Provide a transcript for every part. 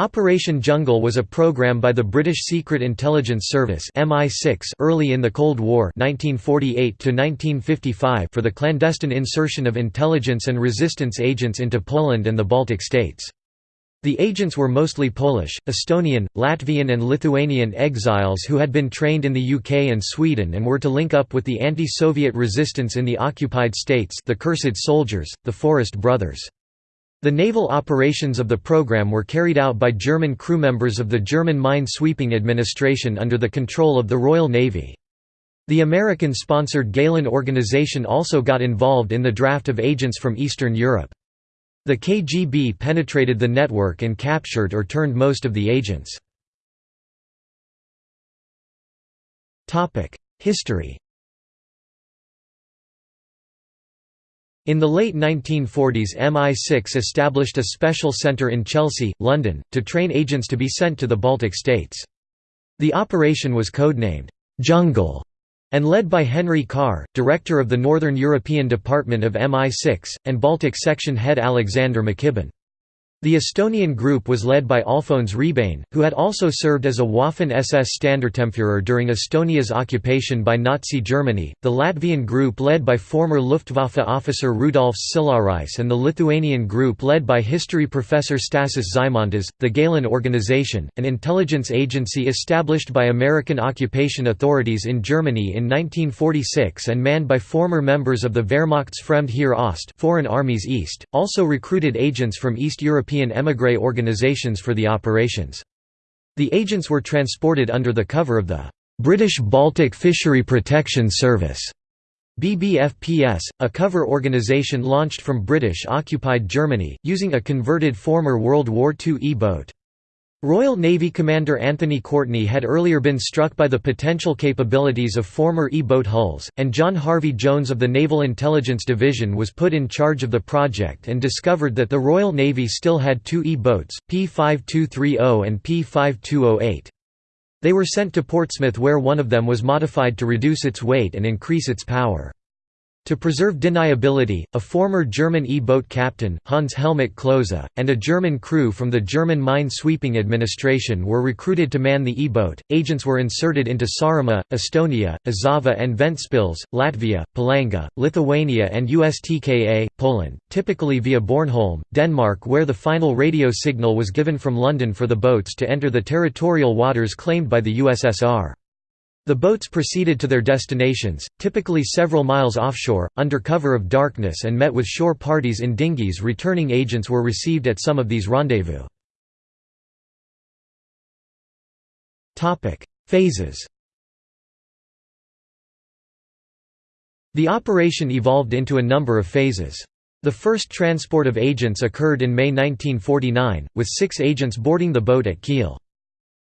Operation Jungle was a program by the British Secret Intelligence Service MI6 early in the Cold War 1948 for the clandestine insertion of intelligence and resistance agents into Poland and the Baltic states. The agents were mostly Polish, Estonian, Latvian and Lithuanian exiles who had been trained in the UK and Sweden and were to link up with the anti-Soviet resistance in the occupied states the Cursed Soldiers, the Forest Brothers. The naval operations of the program were carried out by German crew members of the German Mine Sweeping Administration under the control of the Royal Navy. The American-sponsored Gehlen organization also got involved in the draft of agents from Eastern Europe. The KGB penetrated the network and captured or turned most of the agents. History In the late 1940s MI6 established a special centre in Chelsea, London, to train agents to be sent to the Baltic states. The operation was codenamed, "'Jungle' and led by Henry Carr, director of the Northern European Department of MI6, and Baltic Section head Alexander McKibben. The Estonian group was led by Alfons Rebane, who had also served as a Waffen-SS Standartenführer during Estonia's occupation by Nazi Germany, the Latvian group led by former Luftwaffe officer Rudolfs Silarais and the Lithuanian group led by history professor Stasys Zymantas. The Gehlen Organization, an intelligence agency established by American occupation authorities in Germany in 1946 and manned by former members of the Wehrmacht's Fremdheer Ost Foreign Armies East, also recruited agents from East Europe European émigré organisations for the operations. The agents were transported under the cover of the British Baltic Fishery Protection Service BBFPS, a cover organisation launched from British-occupied Germany, using a converted former World War II E-boat. Royal Navy Commander Anthony Courtney had earlier been struck by the potential capabilities of former E-boat hulls, and John Harvey Jones of the Naval Intelligence Division was put in charge of the project and discovered that the Royal Navy still had two E-boats, P-5230 and P-5208. They were sent to Portsmouth where one of them was modified to reduce its weight and increase its power. To preserve deniability, a former German E-boat captain, Hans Helmut Klose, and a German crew from the German Mine Sweeping Administration were recruited to man the E-boat. Agents were inserted into Saaremaa, Estonia, Užava and Ventspils, Latvia, Palanga, Lithuania and USTKA, Poland, typically via Bornholm, Denmark where the final radio signal was given from London for the boats to enter the territorial waters claimed by the USSR. The boats proceeded to their destinations, typically several miles offshore, under cover of darkness and met with shore parties in dinghies returning agents were received at some of these rendezvous. Phases The operation evolved into a number of phases. The first transport of agents occurred in May 1949, with six agents boarding the boat at Kiel.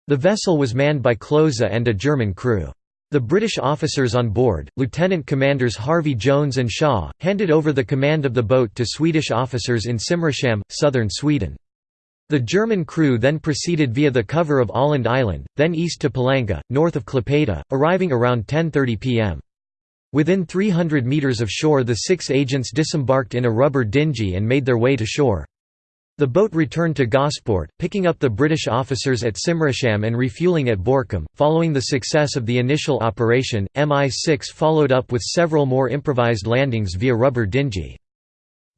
The vessel was manned by Klose and a German crew. The British officers on board, Lieutenant Commanders Harvey Jones and Shaw, handed over the command of the boat to Swedish officers in Simrishamn, southern Sweden. The German crew then proceeded via the cover of Öland Island, then east to Palanga, north of Klaipeda, arriving around 10.30 pm. Within 300 metres of shore the six agents disembarked in a rubber dinghy and made their way to shore. The boat returned to Gosport, picking up the British officers at Simrishamn and refueling at Borkum. Following the success of the initial operation, MI6 followed up with several more improvised landings via rubber dinghy.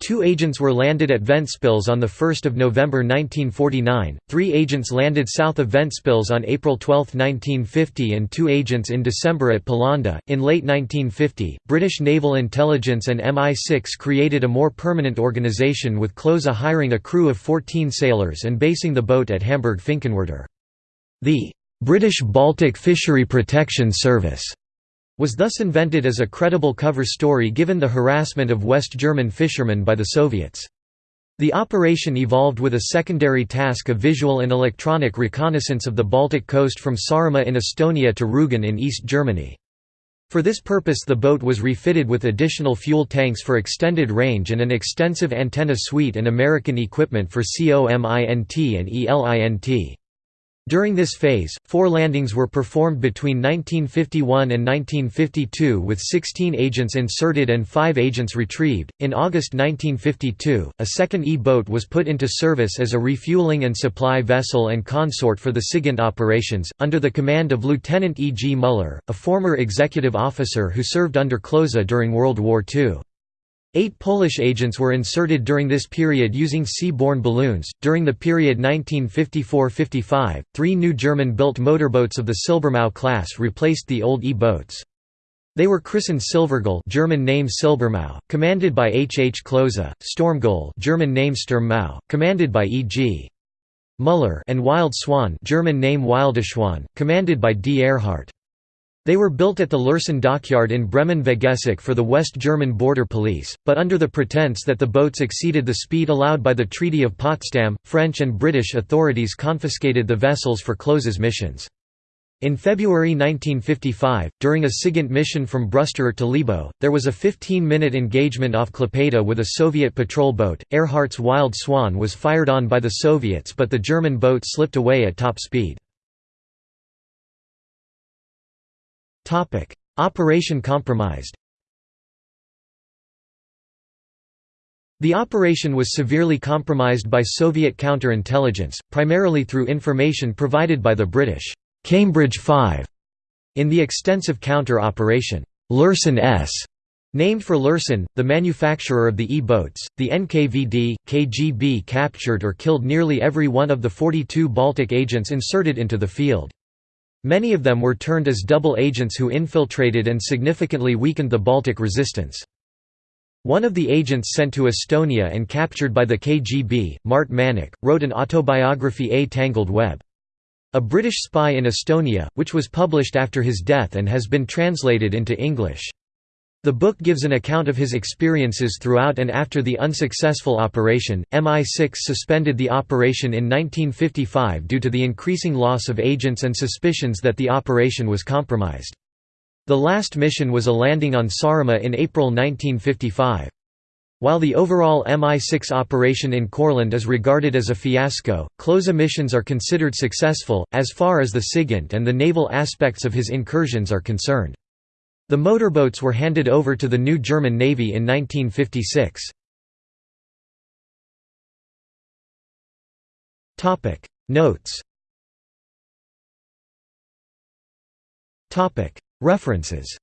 Two agents were landed at Ventspils on 1 November 1949, three agents landed south of Ventspils on April 12, 1950 and two agents in December at Palanga. In late 1950, British naval intelligence and MI6 created a more permanent organisation with Klose hiring a crew of 14 sailors and basing the boat at Hamburg-Finkenwerder. The British Baltic Fishery Protection Service was thus invented as a credible cover story given the harassment of West German fishermen by the Soviets. The operation evolved with a secondary task of visual and electronic reconnaissance of the Baltic coast from Saaremaa in Estonia to Rügen in East Germany. For this purpose the boat was refitted with additional fuel tanks for extended range and an extensive antenna suite and American equipment for COMINT and ELINT. During this phase, four landings were performed between 1951 and 1952 with 16 agents inserted and 5 agents retrieved. In August 1952, a second E-boat was put into service as a refueling and supply vessel and consort for the SIGINT operations, under the command of Lieutenant E. G. Muller, a former executive officer who served under Klose during World War II. Eight Polish agents were inserted during this period using sea-borne balloons. During the period 1954–55, three new German-built motorboats of the Silbermöwe class replaced the old E-boats. They were christened Silvergull German name Silbermöwe, commanded by H. H. Klose, Stormgull German name Sturmmöwe, commanded by E. G. Muller and Wild Swan German name Wildschwan, commanded by D. Ehrhardt. They were built at the Lürssen dockyard in Bremen-Vegesack for the West German border police, but under the pretense that the boats exceeded the speed allowed by the Treaty of Potsdam, French and British authorities confiscated the vessels for Klose's missions. In February 1955, during a SIGINT mission from Brüsterort to Libau, there was a 15-minute engagement off Klaipeda with a Soviet patrol boat. Ehrhardt's Wild Swan was fired on by the Soviets but the German boat slipped away at top speed. Operation compromised The operation was severely compromised by Soviet counterintelligence, primarily through information provided by the British Cambridge Five in the extensive counter-operation Lürssen S. Named for Lürssen, the manufacturer of the E-boats, the NKVD, KGB captured or killed nearly every one of the 42 Baltic agents inserted into the field. Many of them were turned as double agents who infiltrated and significantly weakened the Baltic resistance. One of the agents sent to Estonia and captured by the KGB, Mart Männik, wrote an autobiography A Tangled Web. A British Spy in Estonia, which was published after his death and has been translated into English. The book gives an account of his experiences throughout and after the unsuccessful operation. MI6 suspended the operation in 1955 due to the increasing loss of agents and suspicions that the operation was compromised. The last mission was a landing on Saaremaa in April 1955. While the overall MI6 operation in Courland is regarded as a fiasco, Klose missions are considered successful, as far as the SIGINT and the naval aspects of his incursions are concerned. The motorboats were handed over to the new German Navy in 1956. Notes. References